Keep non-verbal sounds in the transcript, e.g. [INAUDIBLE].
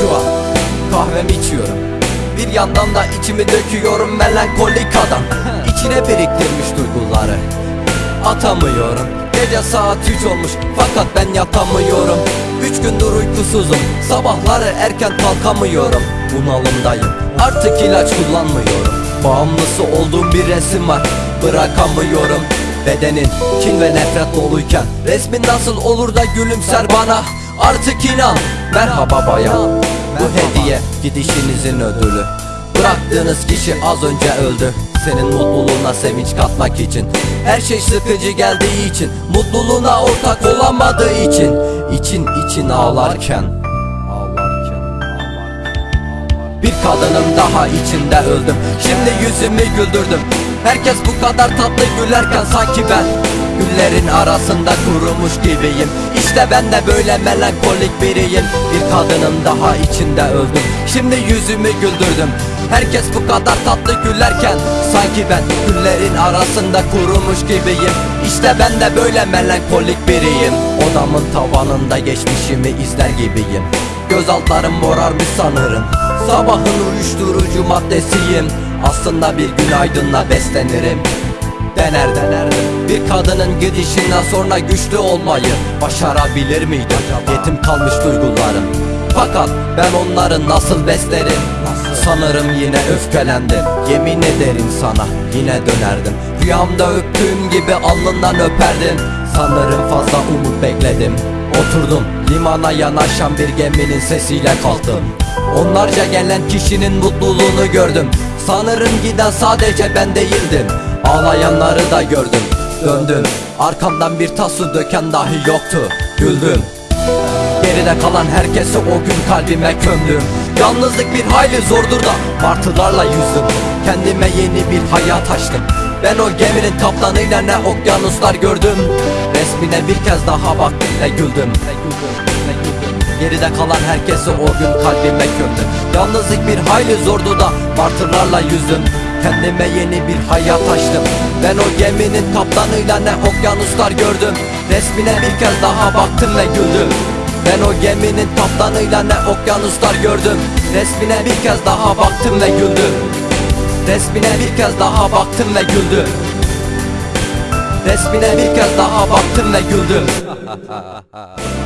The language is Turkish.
şu an. Kahvemi içiyorum. Bir yandan da içimi döküyorum melankolik adam. [LAUGHS] İçine biriktirmiş duyguları. Atamıyorum. Gece saat 3 olmuş fakat ben yatamıyorum. Üç gündür uykusuzum Sabahları erken kalkamıyorum. Bunalımdayım artık ilaç kullanmıyorum. Bağımlısı olduğum bir resim var Bırakamıyorum. Bedenin kin ve nefret doluyken Resmin nasıl olur da gülümser bana? Artık inan Merhaba bayan. Bu hediye gidişinizin ödülü. Bıraktığınız kişi az önce öldü. Senin mutluluğuna sevinç katmak için Her şey sıkıcı geldiği için Mutluluğuna ortak olamadığı için için için ağlarken Bir kadının daha içinde öldüm. Şimdi yüzümü güldürdüm. Herkes bu kadar tatlı gülerken sanki ben Güllerin arasında kurumuş gibiyim. İşte ben de böyle melankolik biriyim. Bir kadının daha içinde öldüm. Şimdi yüzümü güldürdüm. Herkes bu kadar tatlı gülerken Sanki ben güllerin arasında kurumuş gibiyim. İşte ben de böyle melankolik biriyim. Odamın tavanında geçmişimi izler gibiyim. Göz altlarım morarmış sanırım Sabahın uyuşturucu maddesiyim. Aslında bir gün aydınla beslenirim. Dener denerdim Bir kadının gidişinden sonra güçlü olmayı Başarabilir miydim? Yetim kalmış duygularım. Fakat ben onları nasıl beslerim? Sanırım yine öfkelendim. Yemin ederim sana yine dönerdim. Rüyamda öptüğüm gibi alnından öperdim. Sanırım fazla umut bekledim. Oturdum limana yanaşan bir geminin sesiyle kalktım Onlarca gelen kişinin mutluluğunu gördüm. Sanırım giden sadece ben değildim. Ağlayanları da gördüm. Döndüm. Arkamdan bir tas su döken dahi yoktu. Güldüm. Geride kalan herkesi o gün kalbime gömdüm. Yalnızlık bir hayli zordur da martılarla yüzdüm. Kendime yeni bir hayat açtım. Ben o geminin kaptanıyla ne okyanuslar gördüm. Resmine bir kez daha baktım ve güldüm Geride kalan herkesi o gün kalbime gömdüm. Yalnızlık bir hayli zordu da martılarla yüzdüm. Kendime yeni bir hayat açtım. Ben o geminin kaptanıyla ne okyanuslar gördüm. Resmine bir kez daha baktım ve güldüm. Ben o geminin kaptanıyla ne okyanuslar gördüm. Resmine bir kez daha baktım ve güldüm. Resmine bir kez daha baktım ve güldüm. Resmine bir kez daha baktım ve güldüm [LAUGHS]